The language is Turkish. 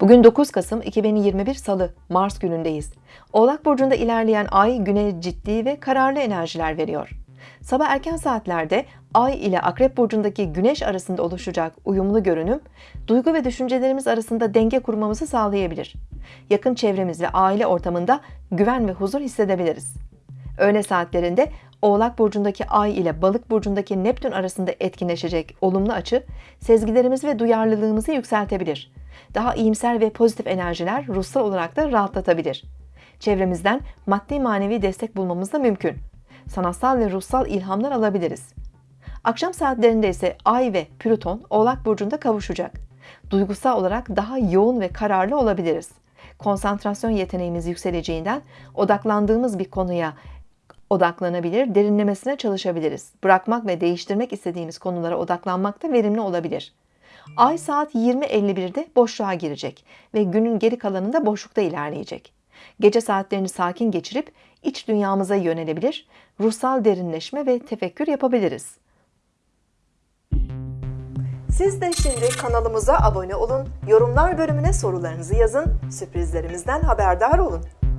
Bugün 9 Kasım 2021 Salı, Mars günündeyiz. Oğlak Burcu'nda ilerleyen ay güne ciddi ve kararlı enerjiler veriyor. Sabah erken saatlerde Ay ile Akrep Burcu'ndaki Güneş arasında oluşacak uyumlu görünüm, duygu ve düşüncelerimiz arasında denge kurmamızı sağlayabilir. Yakın çevremiz ve aile ortamında güven ve huzur hissedebiliriz. Öğle saatlerinde Oğlak Burcu'ndaki Ay ile Balık Burcu'ndaki Neptün arasında etkinleşecek olumlu açı, sezgilerimizi ve duyarlılığımızı yükseltebilir. Daha iyimser ve pozitif enerjiler ruhsal olarak da rahatlatabilir. Çevremizden maddi manevi destek bulmamız da mümkün. Sanatsal ve ruhsal ilhamlar alabiliriz. Akşam saatlerinde ise Ay ve Plüton Oğlak Burcu'nda kavuşacak. Duygusal olarak daha yoğun ve kararlı olabiliriz. Konsantrasyon yeteneğimiz yükseleceğinden odaklandığımız bir konuya odaklanabilir, derinlemesine çalışabiliriz. Bırakmak ve değiştirmek istediğimiz konulara odaklanmak da verimli olabilir. Ay saat 20.51'de boşluğa girecek ve günün geri kalanında boşlukta ilerleyecek. Gece saatlerini sakin geçirip iç dünyamıza yönelebilir, ruhsal derinleşme ve tefekkür yapabiliriz. Siz de şimdi kanalımıza abone olun, yorumlar bölümüne sorularınızı yazın, sürprizlerimizden haberdar olun.